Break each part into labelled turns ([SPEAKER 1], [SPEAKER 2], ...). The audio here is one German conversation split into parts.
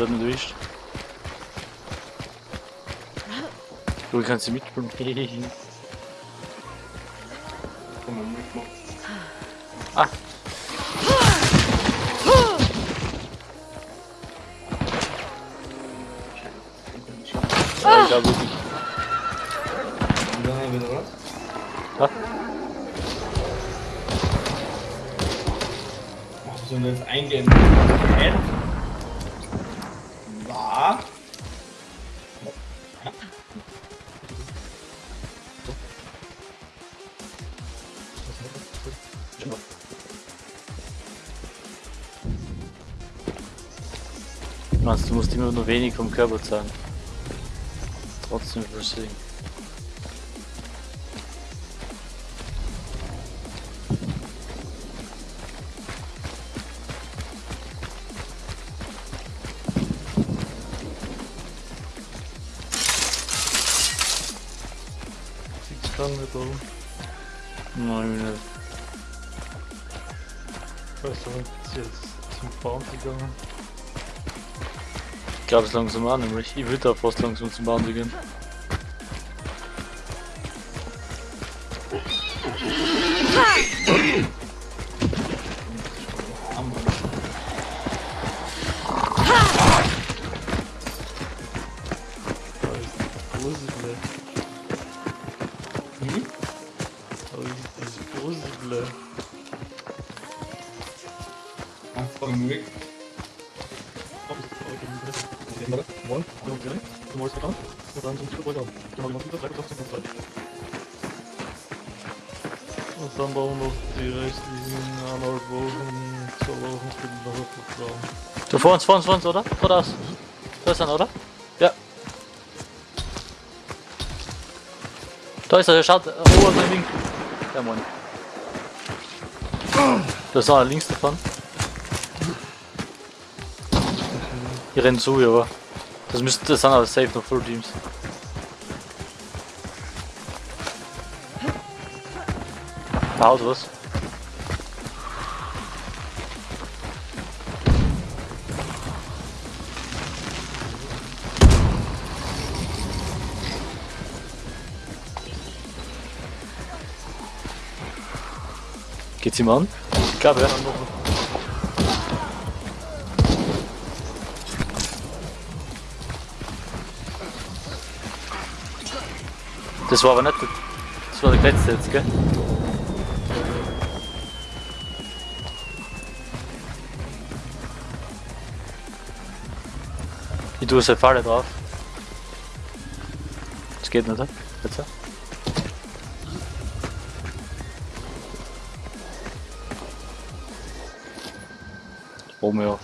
[SPEAKER 1] hat mich erwischt. Du kannst sie mitspielen. Ah, ja, ich glaube wirklich.
[SPEAKER 2] Haben wir wieder was?
[SPEAKER 1] Ja.
[SPEAKER 2] Ach, sollen jetzt eingehen. Hä?
[SPEAKER 1] Meinst du musst immer nur wenig vom Körper zahlen. Trotzdem verstehen.
[SPEAKER 3] Sieht's kann nicht oben.
[SPEAKER 1] Nein, nicht.
[SPEAKER 3] Ich weiß auch nicht, ist jetzt zum Fahren gegangen.
[SPEAKER 1] Ich glaube es langsam an, nämlich ich würde da fast langsam zum Bauen gehen.
[SPEAKER 3] Da Und dann brauchen wir noch die restlichen eineinhalb Wochen, zwei Wochen für den Hauptprogramm.
[SPEAKER 1] Du vor uns, vor uns, vor uns, oder? Geradeaus. Da ist einer, oder? Ja. Da ist er, der schaut. Oh, mein Ding. Ja, Mann. Da ist einer links davon. Die rennen zu, aber. Das müsste, das sind aber safe noch Full Teams. Haut was? Geht's ihm an? Ich glaube ja. Das war aber nicht das war der letzte jetzt, gell? Ich tue eine Falle drauf. Das geht nicht, oder? Jetzt ja? Oben ja.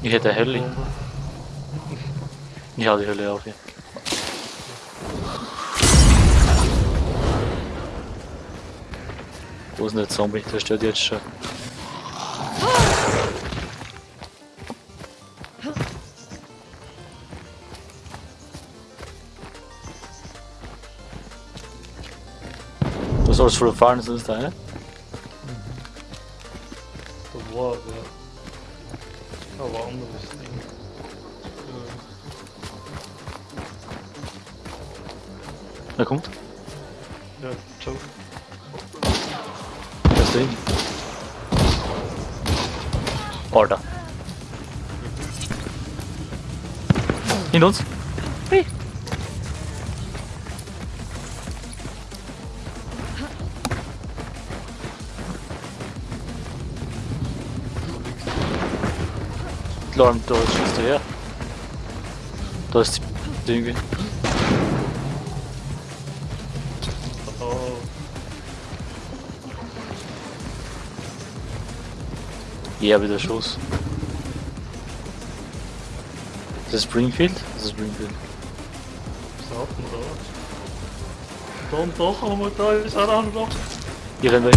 [SPEAKER 1] Ich hätte eine Heli. Ich habe die Hölle auf hier. Wo ist denn der Zombie? Der steht jetzt schon. Du sollst für fahren, ist da, ne?
[SPEAKER 3] Da war der. Aber anderes Ding.
[SPEAKER 1] Wer kommt?
[SPEAKER 3] Ja, ciao.
[SPEAKER 1] Ding. Alter. Hinter uns. Hey. Lorm, da schießt du her. Da ist die irgendwie. Ja, wieder Schuss. Ist das Springfield? Das ist Springfield.
[SPEAKER 3] was hat denn da? Dann doch einmal da ist er auch noch.
[SPEAKER 1] Ich renn weg.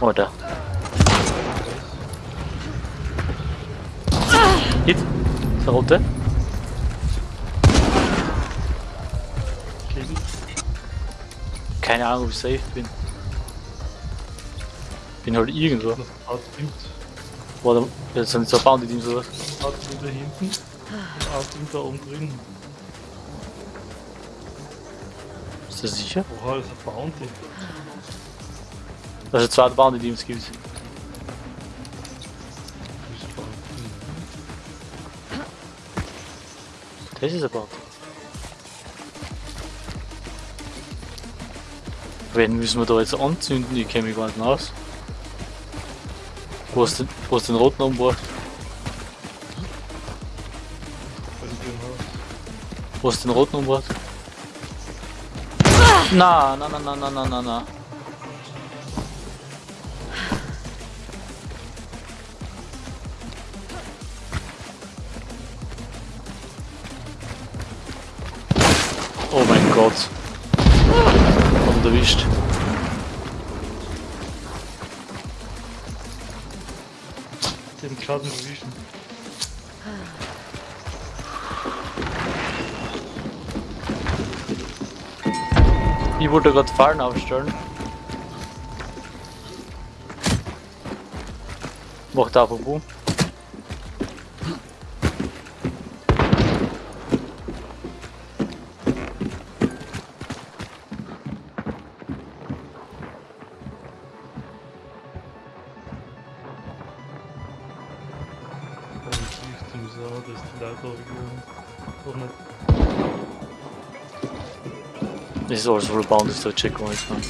[SPEAKER 1] Oder? Hit. Der rote. Keine Ahnung, ob ich safe bin. Bin halt irgendwo. Warte, jetzt sind zwei Bounty Teams oder was?
[SPEAKER 3] Hat wieder hinten. Und Art da oben drin.
[SPEAKER 1] Ist das sicher?
[SPEAKER 3] Oha, das ist ein Bounty.
[SPEAKER 1] Also zwei Bounty Teams gibt's.
[SPEAKER 3] Das ist Bounty.
[SPEAKER 1] Das ist ein Bounty. Wen müssen wir da jetzt anzünden? Ich kenne mich gar nicht aus. Wo hast du wo hast den roten
[SPEAKER 3] Haus.
[SPEAKER 1] Wo hast den roten umgebracht? Na, na, na, na, na, na, na, na. Oh mein Gott. Erwischt.
[SPEAKER 3] Den Schaden erwischen.
[SPEAKER 1] Ich wollte gerade Fallen aufstellen. Macht einfach Boom.
[SPEAKER 3] Trifft ihm so, dass die Leute auch wieder. Doch nicht.
[SPEAKER 1] This is also for bound to check points, man.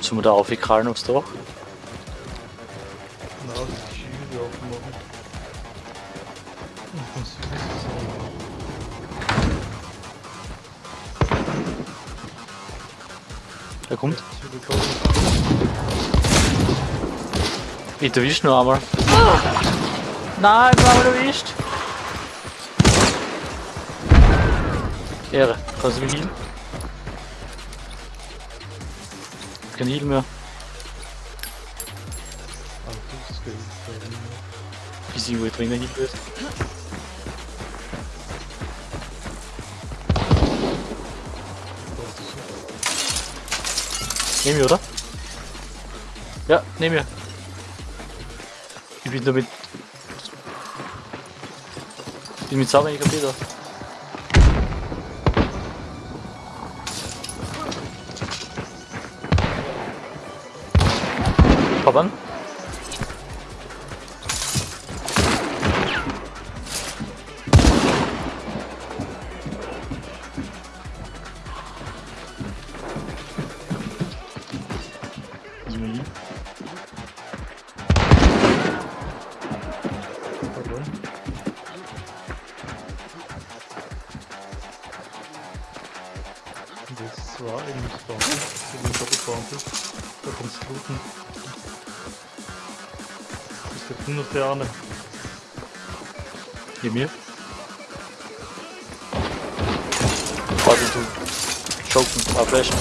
[SPEAKER 1] Sollen wir da aufgekrallen aufs Dach?
[SPEAKER 3] Na, das
[SPEAKER 1] kommt. Ich erwisch nur einmal. Nein, ich habe erwischt. Ehre, kannst du mich healen? Kein Heal mehr.
[SPEAKER 3] Angriffsgeld.
[SPEAKER 1] Bis irgendwo drinnen Heal wird. Nehm ich, oder? Ja, nehm ich. Ich bin damit. Ich bin mit sauber in KP da. Papan?
[SPEAKER 3] Und jetzt war eben das Bounty. Für den Doppelbounty. Da kommt's Looten. Es gibt nur noch der eine.
[SPEAKER 1] Neben mir. Warte, du. Choken, abflashen.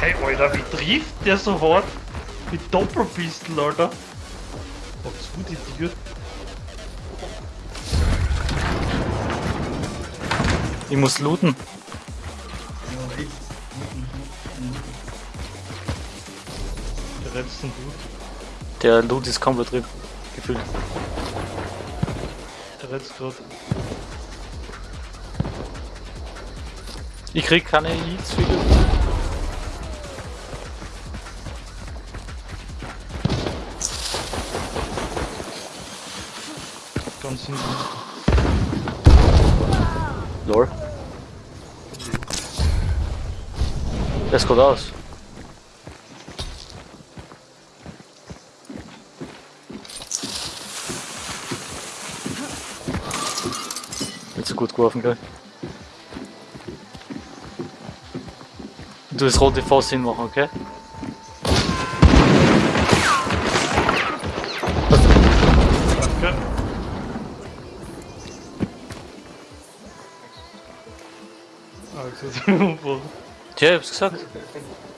[SPEAKER 3] Hey Alter, wie trifft der so hart? Mit Doppelpistol, Alter. Macht's gut, Idiot.
[SPEAKER 1] Ich muss looten.
[SPEAKER 3] Der letzten gut.
[SPEAKER 1] Der Loot ist komplett drin. Gefüllt.
[SPEAKER 3] Der rettet grad.
[SPEAKER 1] Ich krieg keine Hits für.
[SPEAKER 3] Ganz hinten.
[SPEAKER 1] Lol. Das geht aus. rausgeworfen, gell? Du das rote Fass hinmachen, okay?
[SPEAKER 3] okay. Ah,
[SPEAKER 1] Tja, ich hab's gesagt.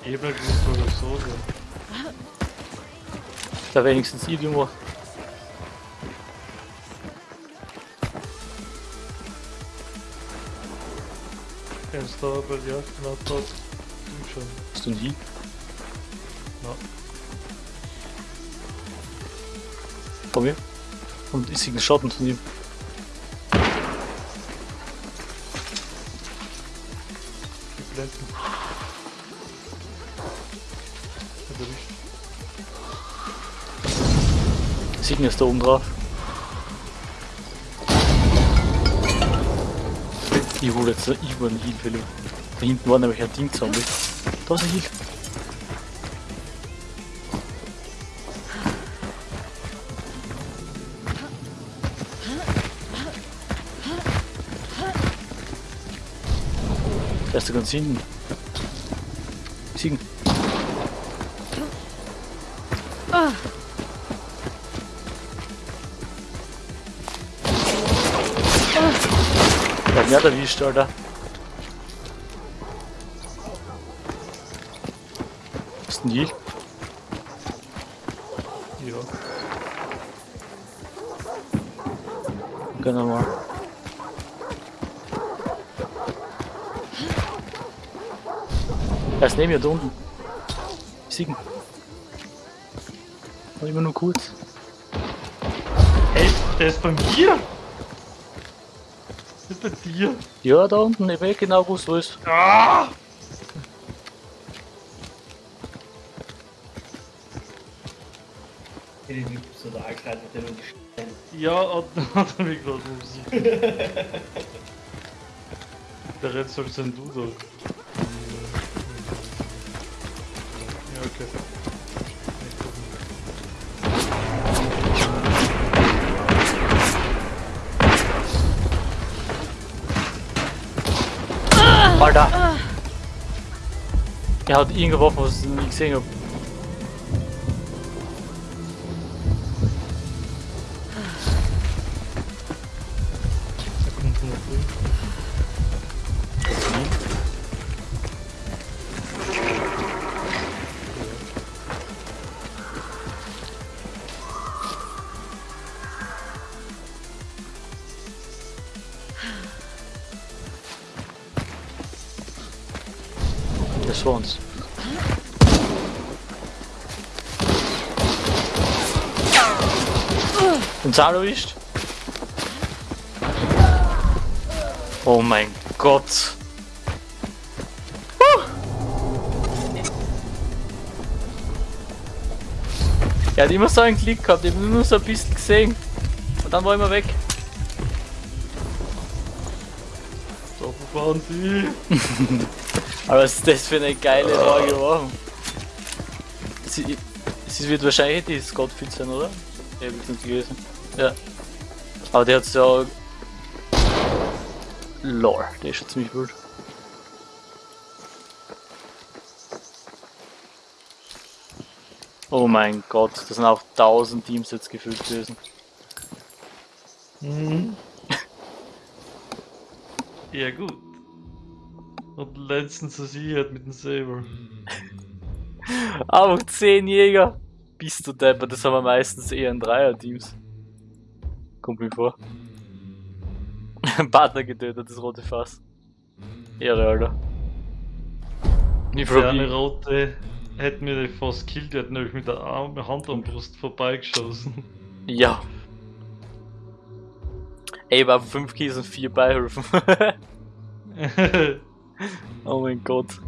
[SPEAKER 3] Ich hab nicht gewusst, wo das so ist.
[SPEAKER 1] Da wenigstens Idiom war.
[SPEAKER 3] Kannst du da bei der ersten Antwort zuschauen?
[SPEAKER 1] Hast du nie?
[SPEAKER 3] Ja.
[SPEAKER 1] Komm her. Und ich sehe den Schatten von ihm.
[SPEAKER 3] Die Blenden. Hat erwischt.
[SPEAKER 1] Sign ist da oben drauf. Ich hole jetzt hole einen Heal dich. Da hinten war nämlich ein Ding Zombie. Da ist ein Heal. Der ist ganz hinten. Siegen. Der mich auch erwischt, Alter. Was ist denn die?
[SPEAKER 3] Ja.
[SPEAKER 1] Genau mal. Er ist neben mir da unten. Siegen. War immer nur kurz.
[SPEAKER 3] Hey, der ist bei mir! Ist bei dir!
[SPEAKER 1] Ja, da unten, ich weiß genau, wo es so ist.
[SPEAKER 3] Ah!
[SPEAKER 2] Die Typ so da angehalten, der nur die.
[SPEAKER 3] Ja, hat, hat er mich gerade Musik. Der Red soll sein du
[SPEAKER 1] Alter! Er hat irgendeine Waffe, was ich nicht Das war uns. Und Zalo ist? Oh mein Gott. Huh. Er hat immer so einen Klick gehabt, ich hab nur so ein bisschen gesehen. Und dann war er immer weg.
[SPEAKER 3] So verfahren sie.
[SPEAKER 1] Aber was ist das für eine geile Frage war? Sie, sie wird wahrscheinlich die Scottfit sein, oder? Ja, wird nicht gewesen. Ja. Aber der hat ja. Lol, der ist schon ziemlich wild. Oh mein Gott, das sind auch 1000 Teams jetzt gefüllt gewesen.
[SPEAKER 3] Mhm. ja gut. Und letztens das ich hat mit dem Saber.
[SPEAKER 1] Aber 10 Jäger! Bist du Depper, das haben wir meistens eher in Dreier-Teams. Kommt mir vor. Partner getötet, das rote Fass. Ehre, Alter.
[SPEAKER 3] Eine
[SPEAKER 1] probier.
[SPEAKER 3] rote hätte mir fast killt, der hat nämlich mit der Arm, Hand am Brust vorbeigeschossen.
[SPEAKER 1] Ja. Ey, war 5 Keys und 4 Beihilfen. oh mein Gott.